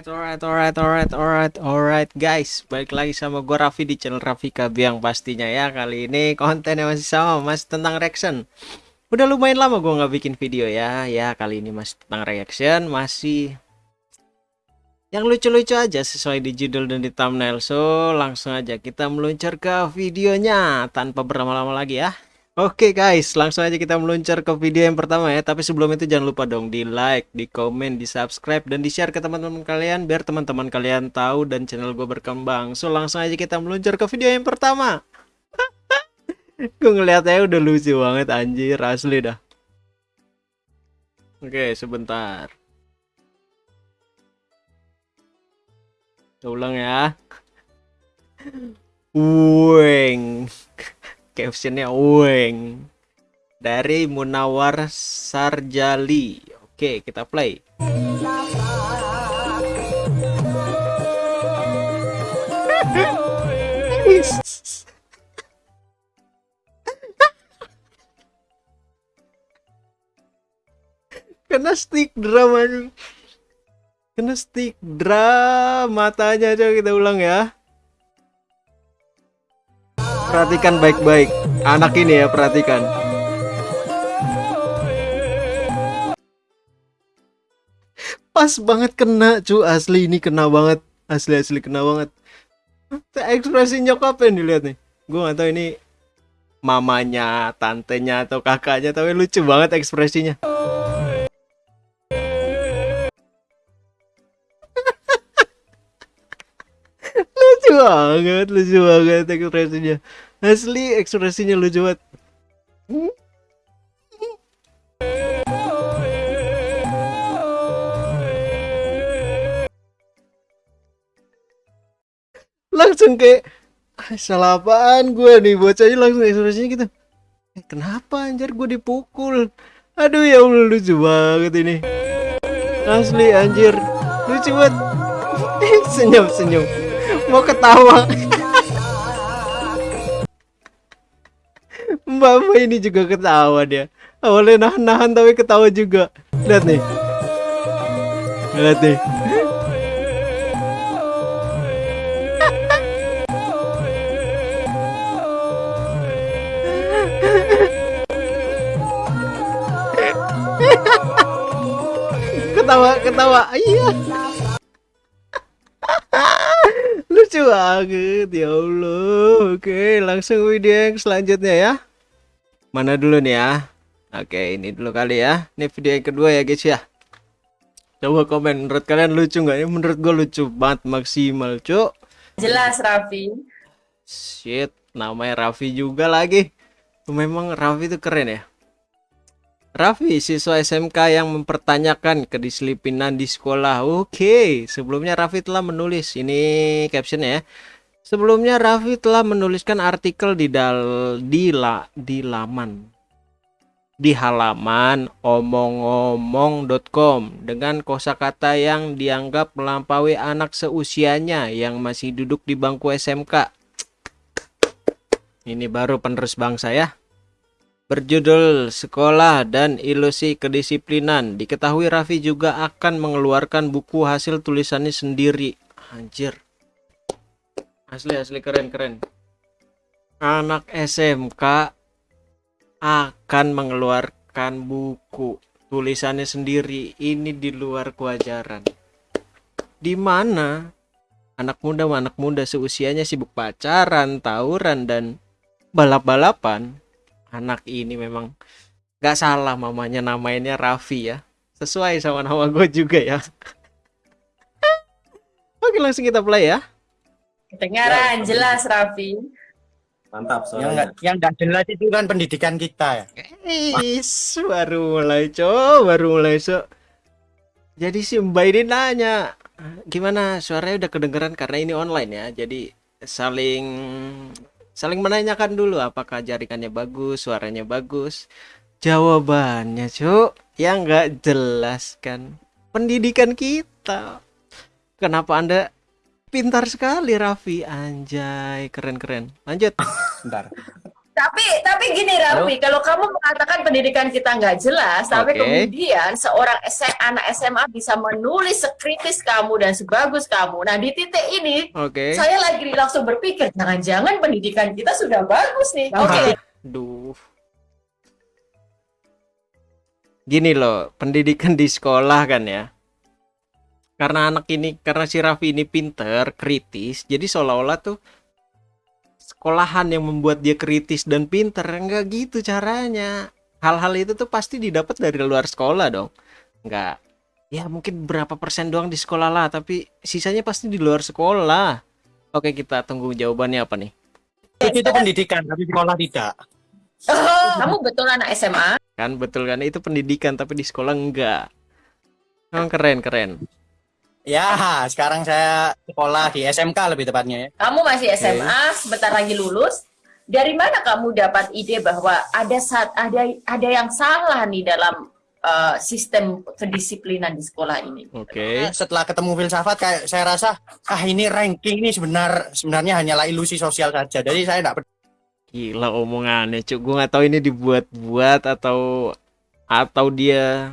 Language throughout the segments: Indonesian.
Alright, alright, alright, alright, alright, alright guys. Balik lagi sama gue Raffi di channel Raffi Kabiang pastinya ya. Kali ini kontennya masih sama, masih tentang reaction. Udah lumayan lama gue nggak bikin video ya. Ya kali ini masih tentang reaction, masih Yang lucu-lucu aja sesuai di judul dan di thumbnail. So langsung aja kita meluncur ke videonya Tanpa berlama-lama lagi ya Oke guys, langsung aja kita meluncur ke video yang pertama ya. Tapi sebelum itu jangan lupa dong di like, di komen, di subscribe, dan di share ke teman-teman kalian biar teman-teman kalian tahu dan channel gue berkembang. So langsung aja kita meluncur ke video yang pertama. gue ngeliatnya udah lucu banget anjir, asli dah. Oke, sebentar. Kita ulang ya. Weng captionnya Weng. Dari Munawar Sarjali. Oke kita play. Kena stick drama kena stick drama matanya coba kita ulang ya Perhatikan baik-baik. Anak ini ya, perhatikan. Pas banget kena, cu. Asli ini kena banget. Asli-asli kena banget. Ekspresi nyokapnya dilihat nih. Gue gak tahu ini mamanya, tantenya atau kakaknya, tapi lucu banget ekspresinya. Lucu banget lucu banget ekspresinya. Asli ekspresinya lucu banget. Langsung kayak ah, salah apaan gue nih? Bocahnya langsung ekspresinya gitu. Eh, kenapa anjir? Gue dipukul. Aduh ya Allah lucu banget ini. Asli anjir. Lucu banget. Senyum senyum mau ketawa. Mbak Mbak ini juga ketawa dia. Awalnya nahan-nahan tapi ketawa juga. Lihat nih. Lihat nih. Ketawa ketawa. Iya banget ya Allah. Oke langsung video yang selanjutnya ya. Mana dulu nih ya? Oke ini dulu kali ya. Ini video yang kedua ya guys ya. Coba komen menurut kalian lucu nggak? Ini menurut gue lucu banget maksimal cuk. Jelas Raffi. Shit namanya Raffi juga lagi. Memang Raffi itu keren ya Raffi, siswa SMK yang mempertanyakan kedisiplinan di sekolah. Oke, sebelumnya Raffi telah menulis ini captionnya ya. Sebelumnya Raffi telah menuliskan artikel di dal di la di laman di halaman omong-omong.com dengan kosakata yang dianggap melampaui anak seusianya yang masih duduk di bangku SMK. Ini baru penerus bangsa ya berjudul Sekolah dan Ilusi Kedisiplinan. Diketahui Raffi juga akan mengeluarkan buku hasil tulisannya sendiri. Anjir. Asli asli keren keren. Anak SMK akan mengeluarkan buku tulisannya sendiri. Ini di luar kewajaran. Di mana anak muda anak muda seusianya sibuk pacaran, tawuran dan balap-balapan anak ini memang gak salah mamanya namanya Raffi ya. Sesuai sama nama gue juga ya. Oke langsung kita play ya. Kedengaran ya, jelas Raffi. Mantap soalnya yang gak, yang jelas itu kan pendidikan kita ya. Is, baru mulai co baru mulai so jadi si Mbak ini nanya gimana? Suaranya udah kedengeran karena ini online ya. Jadi saling saling menanyakan dulu apakah jaringannya bagus suaranya bagus? Jawabannya cuk yang nggak jelas kan. Pendidikan kita. Kenapa anda pintar sekali Raffi? Anjay keren keren lanjut. Bentar Tapi tapi gini Raffi, kalau kamu mengatakan pendidikan kita nggak jelas, tapi Oke. kemudian seorang S- anak SMA bisa menulis sekritis kamu dan sebagus kamu. Nah di titik ini Oke. saya lagi langsung berpikir, jangan-jangan pendidikan kita sudah bagus nih. Oke, Duh. Gini loh, pendidikan di sekolah kan ya. Karena anak ini, karena si Raffi ini pinter, kritis, jadi seolah-olah tuh sekolahan yang membuat dia kritis dan pinter. Enggak gitu caranya. Hal-hal itu tuh pasti didapat dari luar sekolah dong. Enggak. Ya mungkin berapa persen doang di sekolah lah, tapi sisanya pasti di luar sekolah. Oke, kita tunggu jawabannya apa nih? Itu, itu pendidikan, tapi sekolah tidak. kamu betul anak SMA. kan betul kan itu pendidikan tapi di sekolah enggak oh, keren keren Ya, sekarang saya sekolah di SMK lebih tepatnya ya. Kamu masih SMA, sebentar lagi lulus. Dari mana kamu dapat ide bahwa ada saat ada ada yang salah nih dalam uh, sistem kedisiplinan di sekolah ini? oke Setelah ketemu filsafat kayak saya rasa ah ini ranking ini sebenar sebenarnya hanyalah ilusi sosial saja. Jadi saya tidak gila omongannya cuk gue nggak tahu ini dibuat-buat atau atau dia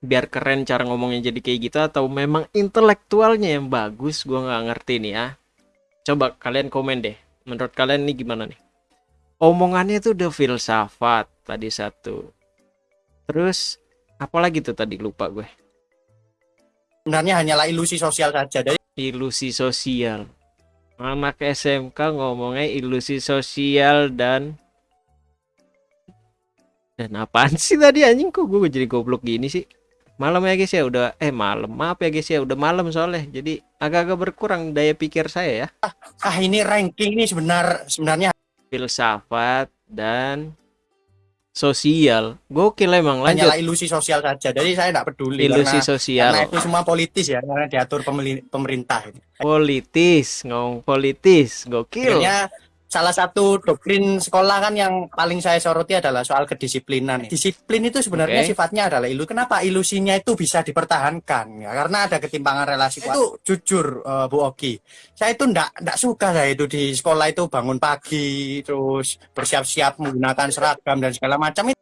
biar keren cara ngomongnya jadi kayak gitu atau memang intelektualnya yang bagus gue nggak ngerti nih ya coba kalian komen deh menurut kalian nih gimana nih omongannya tuh udah filsafat tadi satu terus apalagi tuh tadi lupa gue sebenarnya hanyalah ilusi sosial saja. Jadi ilusi sosial. Anak SMK ngomongnya ilusi sosial dan dan apaan sih tadi anjing kok gue jadi goblok gini sih? Malam ya guys ya udah eh malam maaf ya guys ya udah malam soalnya jadi agak-agak berkurang daya pikir saya ya. ah ini ranking ini sebenar sebenarnya Filsafat dan sosial. Gokil emang lanjut. hanyalah ilusi sosial saja. Jadi saya tidak peduli Ilusi karena, sosial. karena itu semua politis ya, karena diatur pemerintah. Politis, ngomong politis. Gokil. Akhirnya salah satu doktrin sekolah kan yang paling saya soroti adalah soal kedisiplinan. Disiplin itu sebenarnya Oke. sifatnya adalah ilu. Kenapa ilusinya itu bisa dipertahankan? Ya, karena ada ketimpangan relasi. Itu jujur eh, Bu Oki, saya itu ndak ndak suka saya itu di sekolah itu bangun pagi terus bersiap-siap menggunakan seragam dan segala macam itu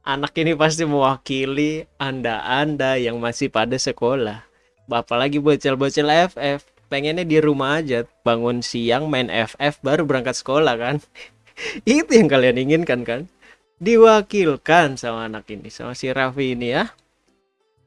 Anak ini pasti mewakili Anda-Anda yang masih pada sekolah. Bapak lagi bocil-bocil FF, pengennya di rumah aja, bangun siang main FF baru berangkat sekolah kan. Itu yang kalian inginkan kan? Diwakilkan sama anak ini, sama si Raffi ini ya.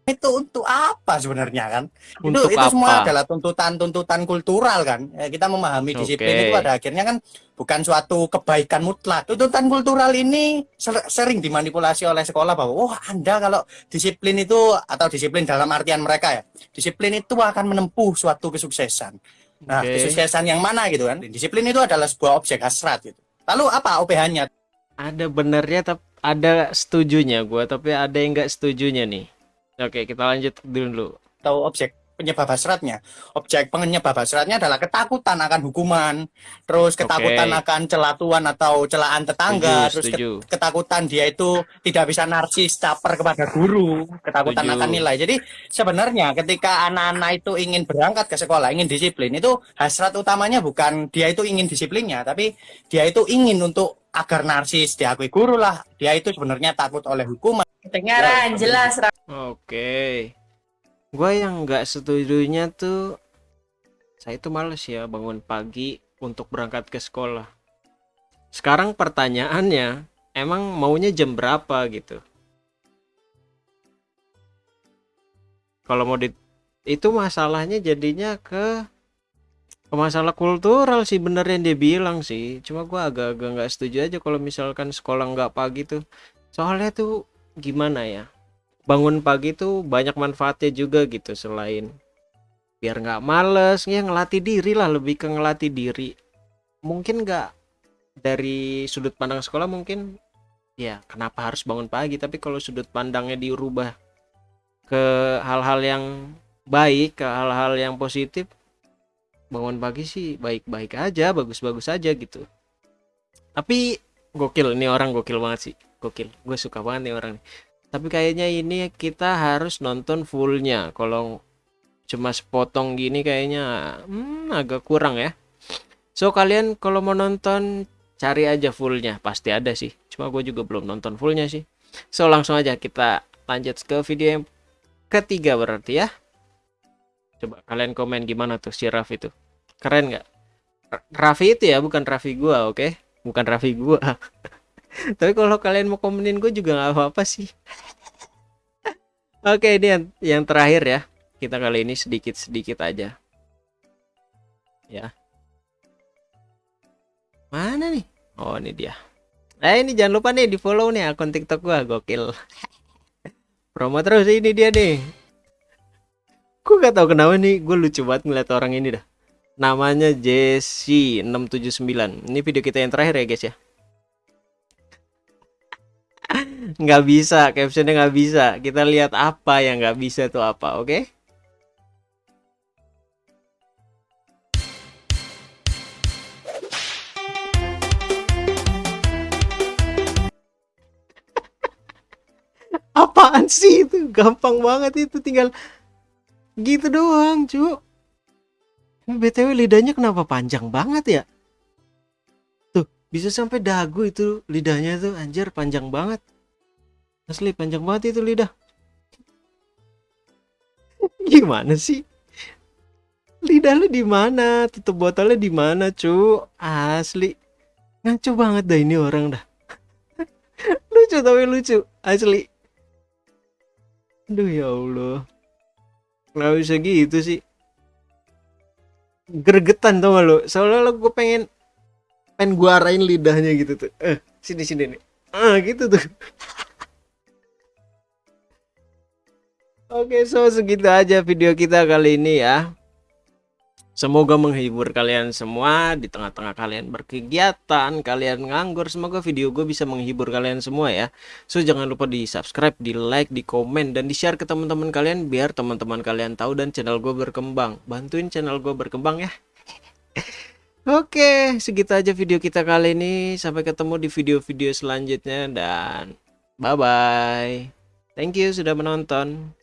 Itu untuk apa sebenarnya kan? Untuk itu, itu semua apa? adalah tuntutan-tuntutan kultural kan. Eh, kita memahami disiplin itu pada akhirnya kan bukan suatu kebaikan mutlak. Tuntutan kultural ini ser- sering dimanipulasi oleh sekolah bahwa oh Anda kalau disiplin itu atau disiplin dalam artian mereka ya. Disiplin itu akan menempuh suatu kesuksesan. Nah, Oke. kesuksesan yang mana gitu kan? Disiplin itu adalah sebuah objek hasrat gitu. Lalu apa OPH-nya? Ada benernya, tapi ada setujunya gua, tapi ada yang nggak setujunya nih. Oke, kita lanjut dulu. atau objek penyebab hasratnya. Objek penyebab hasratnya adalah ketakutan akan hukuman, terus ketakutan Oke. akan celatuan atau celaan tetangga, Setuju, terus setuju. ketakutan dia itu tidak bisa narsis caper kepada guru, ketakutan Setuju. akan nilai. Jadi sebenarnya ketika anak-anak itu ingin berangkat ke sekolah, ingin disiplin, itu hasrat utamanya bukan dia itu ingin disiplinnya, tapi dia itu ingin untuk agar narsis diakui guru lah. Dia itu sebenarnya takut oleh hukuman. Kedengaran jelas Raffi. Oke. Gua yang nggak setujunya tuh saya tuh males ya bangun pagi untuk berangkat ke sekolah. Sekarang pertanyaannya, emang maunya jam berapa gitu? Kalau mau di itu masalahnya jadinya ke ke masalah kultural sih bener yang dia bilang sih. Cuma gua agak-agak nggak setuju aja kalau misalkan sekolah nggak pagi tuh. Soalnya tuh gimana ya? bangun pagi tuh banyak manfaatnya juga gitu selain biar nggak males ya ngelatih diri lah lebih ke ngelatih diri mungkin nggak dari sudut pandang sekolah mungkin ya kenapa harus bangun pagi tapi kalau sudut pandangnya dirubah ke hal-hal yang baik ke hal-hal yang positif bangun pagi sih baik-baik aja bagus-bagus aja gitu. Tapi gokil ini orang gokil banget sih gokil. Gue suka banget nih orang tapi kayaknya ini kita harus nonton fullnya. Kalau cuma sepotong gini kayaknya hmm, agak kurang ya. So kalian kalau mau nonton cari aja fullnya. Pasti ada sih. Cuma gue juga belum nonton fullnya sih. So langsung aja kita lanjut ke video yang ketiga berarti ya. Coba kalian komen gimana tuh si Raffi itu keren nggak? Raffi itu ya bukan Raffi gua oke? Bukan Raffi gua. Tapi kalau kalian mau komenin gue juga nggak apa-apa sih. Oke ini yang, yang terakhir ya. Kita kali ini sedikit-sedikit aja. Ya. Mana nih? Oh ini dia. Eh ini jangan lupa nih di follow nih akun tiktok gua gokil. Promo terus ini dia nih. Gue gak tau kenapa nih gue lucu banget ngeliat orang ini dah namanya Jesse 679 ini video kita yang terakhir ya guys ya? Nggak bisa captionnya nggak bisa. Kita lihat apa yang nggak bisa tuh apa oke? Apaan sih itu? Gampang banget itu tinggal gitu doang cu Ini btw lidahnya kenapa panjang banget ya? Tuh bisa sampai dagu itu lidahnya tuh anjir panjang banget. Asli panjang banget itu lidah. Gimana sih? Lidah lu di mana? Tutup botolnya di mana cu? Asli. Ngaco banget dah ini orang dah. Lucu tapi lucu. Asli. Aduh ya Allah. Nggak bisa gitu sih gregetan tau gak lo lo gue pengen pengen gua arahin lidahnya gitu tuh. Eh sini sini nih. Ah gitu tuh. Oke, so segitu aja video kita kali ini ya. Semoga menghibur kalian semua di tengah-tengah kalian berkegiatan, kalian nganggur. Semoga video gue bisa menghibur kalian semua ya. So jangan lupa di subscribe, di like, di komen, dan di share ke teman-teman kalian biar teman-teman kalian tahu dan channel gue berkembang. Bantuin channel gue berkembang ya. Oke, segitu aja video kita kali ini. Sampai ketemu di video-video selanjutnya dan bye-bye. Thank you sudah menonton.